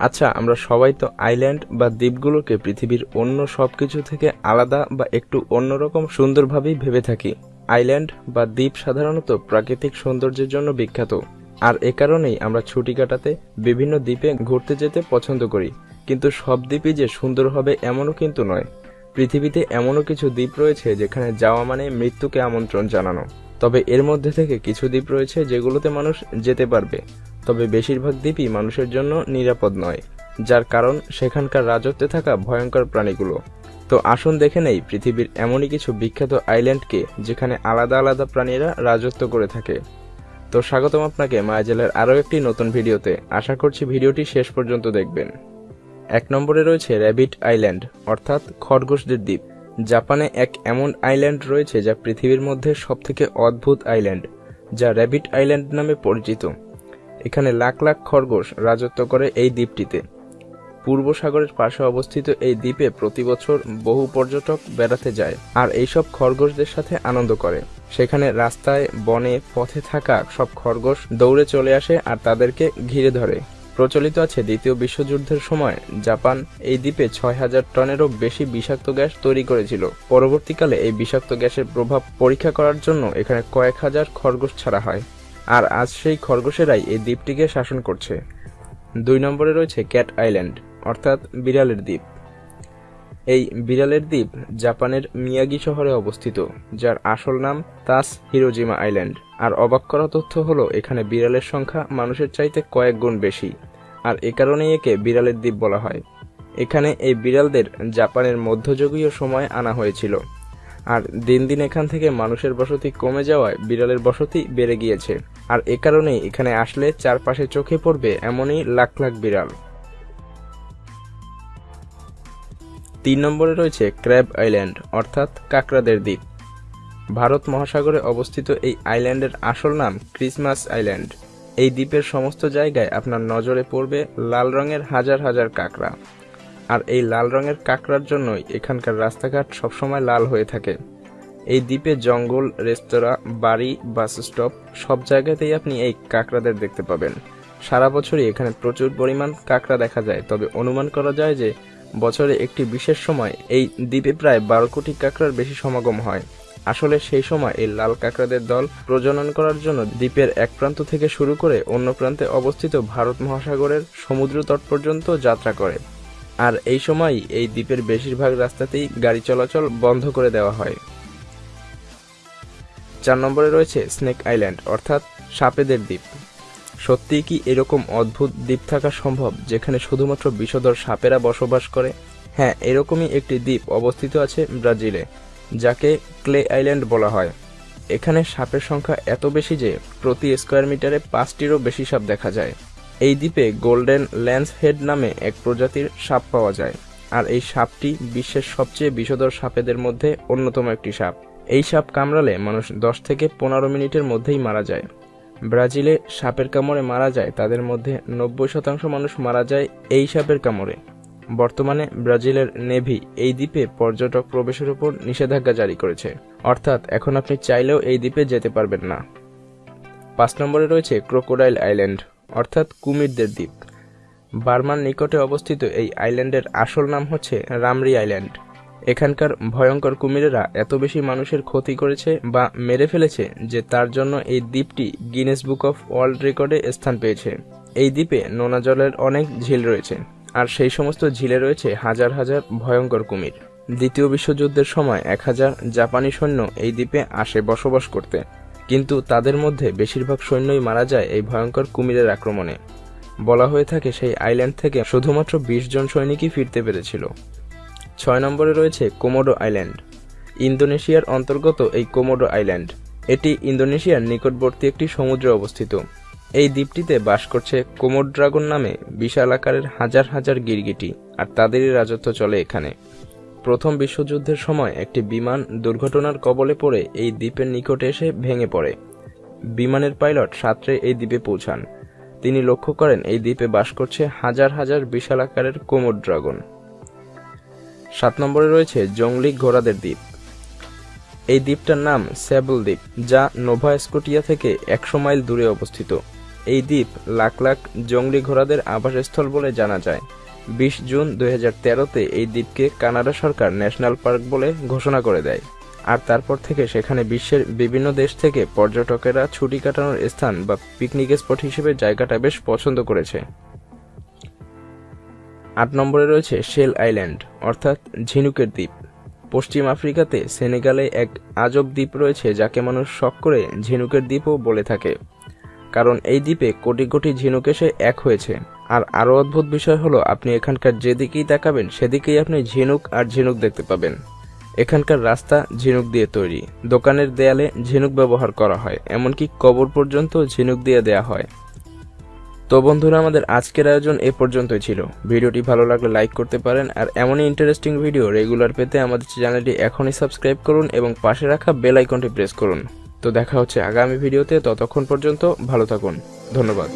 আচ্ছা আমরা সবাই তো আইল্যান্ড বা দ্বীপগুলোকে পৃথিবীর অন্য সব কিছু থেকে আলাদা বা একটু অন্যরকম সুন্দরভাবেই ভেবে থাকি। আইল্যান্ড বা দ্বীপ সাধারণত প্রাকৃতিক সৌন্দর্যের জন্য বিখ্যাত। আর এ কারণেই আমরা ছুটি কাটাতে বিভিন্ন দ্বীপে ঘুরতে যেতে পছন্দ করি। কিন্তু সব দ্বীপই যে সুন্দর হবে এমনও কিন্তু নয়। পৃথিবীতে এমনও কিছু দ্বীপ রয়েছে যেখানে যাওয়া মানে মৃত্যুকে আমন্ত্রণ জানানো। তবে এর মধ্যে থেকে কিছু দ্বীপ রয়েছে যেগুলোতে মানুষ যেতে পারবে। তবে বেশিরভাগ দ্বীপই মানুষের জন্য নিরাপদ নয়, যার কারণ সেখানকার রাজত্বে থাকা ভয়ঙ্কর প্রাণীগুলো। তো আসুন দেখে নেই পৃথিবীর এমনই কিছু বিখ্যাত আইল্যান্ডকে যেখানে আলাদা আলাদা প্রাণীরা রাজত্ব করে থাকে। তো স্বাগতম আপনাকে মায়াজেলের আরও একটি নতুন ভিডিওতে। আশা করছি ভিডিওটি শেষ পর্যন্ত দেখবেন। এক নম্বরে রয়েছে র্যাবিট আইল্যান্ড, অর্থাৎ খরগোশদের দ্বীপ। জাপানে এক এমন আইল্যান্ড রয়েছে যা পৃথিবীর মধ্যে সবথেকে অদ্ভুত আইল্যান্ড, যা র্যাবিট আইল্যান্ড নামে পরিচিত। এখানে লাখ লাখ খরগোশ রাজত্ব করে এই দ্বীপটিতে। পূর্ব সাগরের পাশে অবস্থিত এই দ্বীপে প্রতি বছর বহু পর্যটক বেড়াতে যায় আর এইসব খরগোশদের সাথে আনন্দ করে। সেখানে রাস্তায়, বনে, পথে থাকা সব খরগোশ দৌড়ে চলে আসে আর তাদেরকে ঘিরে ধরে। প্রচলিত আছে দ্বিতীয় বিশ্বযুদ্ধের সময় জাপান এই দ্বীপে ছয় হাজার টনেরও বেশি বিষাক্ত গ্যাস তৈরি করেছিল। পরবর্তীকালে এই বিষাক্ত গ্যাসের প্রভাব পরীক্ষা করার জন্য এখানে কয়েক হাজার খরগোশ ছাড়া হয়। আর আজ সেই খরগোশেরাই এই দ্বীপটিকে শাসন করছে। দুই নম্বরে রয়েছে ক্যাট আইল্যান্ড, অর্থাৎ বিড়ালের দ্বীপ। এই বিড়ালের দ্বীপ জাপানের মিয়াগি শহরে অবস্থিত, যার আসল নাম তাস হিরোজিমা আইল্যান্ড। আর অবাক করা তথ্য হলো, এখানে বিড়ালের সংখ্যা মানুষের চাইতে কয়েক গুণ বেশি, আর এ কারণেই একে বিড়ালের দ্বীপ বলা হয়। এখানে এই বিড়ালদের জাপানের মধ্যযুগীয় সময় আনা হয়েছিল, আর দিন দিন এখান থেকে মানুষের বসতি কমে যাওয়ায় বিড়ালের বসতি বেড়ে গিয়েছে। আর এ কারণেই এখানে আসলে চারপাশে চোখে পড়বে এমনই লাখ লাখ বিড়াল। তিন নম্বরে রয়েছে ক্র্যাব আইল্যান্ড, অর্থাৎ কাকড়াদের দ্বীপ। ভারত মহাসাগরে অবস্থিত এই আইল্যান্ডের আসল নাম ক্রিসমাস আইল্যান্ড। এই দ্বীপের সমস্ত জায়গায় আপনার নজরে পড়বে লাল রঙের হাজার হাজার কাঁকড়া। আর এই লাল রঙের কাঁকড়ার জন্যই এখানকার রাস্তাঘাট সবসময় লাল হয়ে থাকে। এই দ্বীপে জঙ্গল, রেস্তোরাঁ, বাড়ি, বাস স্টপ, সব জায়গাতেই আপনি এই কাঁকড়াদের দেখতে পাবেন। সারা বছরই এখানে প্রচুর পরিমাণ কাঁকড়া দেখা যায়, তবে অনুমান করা যায় যে বছরে একটি বিশেষ সময় এই দ্বীপে প্রায় বারো কোটি কাঁকড়ার বেশি সমাগম হয়। আসলে সেই সময় এই লাল কাঁকড়াদের দল প্রজনন করার জন্য দ্বীপের এক প্রান্ত থেকে শুরু করে অন্য প্রান্তে অবস্থিত ভারত মহাসাগরের সমুদ্র তট পর্যন্ত যাত্রা করে। আর এই সময় এই দ্বীপের বেশিরভাগ রাস্তাতেই গাড়ি চলাচল বন্ধ করে দেওয়া হয়। চার নম্বরে রয়েছে স্নেক আইল্যান্ড অর্থাৎ সাপেদের দ্বীপ। সত্যিই কি এরকম অদ্ভুত দ্বীপ থাকা সম্ভব, যেখানে শুধুমাত্র বিষধর সাপেরা বসবাস করে? হ্যাঁ এরকমই একটি দ্বীপ অবস্থিত আছে ব্রাজিলে, যাকে ক্লে আইল্যান্ড বলা হয়। এখানে সাপের সংখ্যা এত বেশি যে প্রতি স্কোয়ার মিটারে পাঁচটিরও বেশি সাপ দেখা যায়। এই দ্বীপে গোল্ডেন ল্যান্স হেড নামে এক প্রজাতির সাপ পাওয়া যায়, আর এই সাপটি বিশ্বের সবচেয়ে বিষধর সাপেদের মধ্যে অন্যতম একটি সাপ। এই সাপ কামড়ালে মানুষ দশ থেকে পনেরো মিনিটের মধ্যেই মারা যায়। ব্রাজিলে সাপের কামড়ে মারা যায়, তাদের মধ্যে নব্বই শতাংশ মানুষ মারা যায় এই সাপের কামড়ে। বর্তমানে ব্রাজিলের নেভি এই দ্বীপে পর্যটক প্রবেশের উপর নিষেধাজ্ঞা জারি করেছে। অর্থাৎ এখন আপনি চাইলেও এই দ্বীপে যেতে পারবেন না। পাঁচ নম্বরে রয়েছে ক্রোকোডাইল আইল্যান্ড, অর্থাৎ কুমিরদের দ্বীপ। বার্মার নিকটে অবস্থিত এই আইল্যান্ডের আসল নাম হচ্ছে রামরি আইল্যান্ড। এখানকার ভয়ঙ্কর কুমিরেরা এত বেশি মানুষের ক্ষতি করেছে বা মেরে ফেলেছে যে তার জন্য এই দ্বীপটি গিনেস বুক অফ ওয়ার্ল্ড রেকর্ডে স্থান পেয়েছে। এই দ্বীপে নোনা জলের অনেক ঝিল রয়েছে, আর সেই সমস্ত ঝিলে রয়েছে হাজার হাজার ভয়ঙ্কর কুমির। দ্বিতীয় বিশ্বযুদ্ধের সময় এক হাজার জাপানি সৈন্য এই দ্বীপে আসে বসবাস করতে। কিন্তু তাদের মধ্যে বেশিরভাগ সৈন্যই মারা যায় এই ভয়ঙ্কর কুমিরের আক্রমণে। বলা হয়ে থাকে সেই আইল্যান্ড থেকে শুধুমাত্র বিশ জন সৈনিকই ফিরতে পেরেছিল। ছয় নম্বরে রয়েছে কোমোডো আইল্যান্ড। ইন্দোনেশিয়ার অন্তর্গত এই কোমোডো আইল্যান্ড, এটি ইন্দোনেশিয়ার নিকটবর্তী একটি সমুদ্রে অবস্থিত। এই দ্বীপটিতে বাস করছে কোমোড ড্রাগন নামে বিশাল আকারের হাজার হাজার গিরগিটি, আর তাদেরই রাজত্ব চলে এখানে। প্রথম বিশ্বযুদ্ধের সময় একটি বিমান দুর্ঘটনার কবলে পড়ে এই দ্বীপের নিকটে এসে ভেঙে পড়ে। বিমানের পাইলট সাঁতরে এই দ্বীপে পৌঁছান। তিনি লক্ষ্য করেন এই দ্বীপে বাস করছে হাজার হাজার বিশাল আকারের কোমোড ড্রাগন। সাত নম্বরে রয়েছে জংলি ঘোড়াদের দ্বীপ। এই দ্বীপটার নাম স্যাবল দ্বীপ, যা নোভা স্কোটিয়া থেকে একশো মাইল দূরে অবস্থিত। এই দ্বীপ লাখ লাখ জঙ্গলি ঘোড়াদের আবাসস্থল বলে জানা যায়। বিশ জুন হাজার তেরোতে এই দ্বীপকে কানাডা সরকার ন্যাশনাল পার্ক বলে ঘোষণা করে দেয়। আর তারপর থেকে সেখানে বিশ্বের বিভিন্ন দেশ থেকে পর্যটকেরা ছুটি কাটানোর স্থান বা পিকনিক স্পট হিসেবে জায়গাটা বেশ পছন্দ করেছে। আট নম্বরে রয়েছে শেল আইল্যান্ড, অর্থাৎ ঝিনুকের দ্বীপ। পশ্চিম আফ্রিকাতে সেনেগালে এক আজব দ্বীপ রয়েছে যাকে মানুষ শখ করে ঝিনুকের দ্বীপও বলে থাকে। কারণ এই দ্বীপে কোটি কোটি ঝিনুক এসে এক হয়েছে। আর আরও অদ্ভুত বিষয় হলো, আপনি এখানকার যেদিকেই তাকাবেন, সেদিকেই আপনি ঝিনুক আর ঝিনুক দেখতে পাবেন। এখানকার রাস্তা ঝিনুক দিয়ে তৈরি। দোকানের দেয়ালে ঝিনুক ব্যবহার করা হয়, এমনকি কবর পর্যন্ত ঝিনুক দিয়ে দেয়া হয়। তো বন্ধুরা, আমাদের আজকের আয়োজন এ পর্যন্তই ছিল। ভিডিওটি ভালো লাগলে লাইক করতে পারেন, আর এমনই ইন্টারেস্টিং ভিডিও রেগুলার পেতে আমাদের চ্যানেলটি এখনই সাবস্ক্রাইব করুন এবং পাশে রাখা বেল আইকনটি প্রেস করুন। তো দেখা হচ্ছে আগামী ভিডিওতে ততক্ষণ পর্যন্ত ভালো থাকুন। ধন্যবাদ।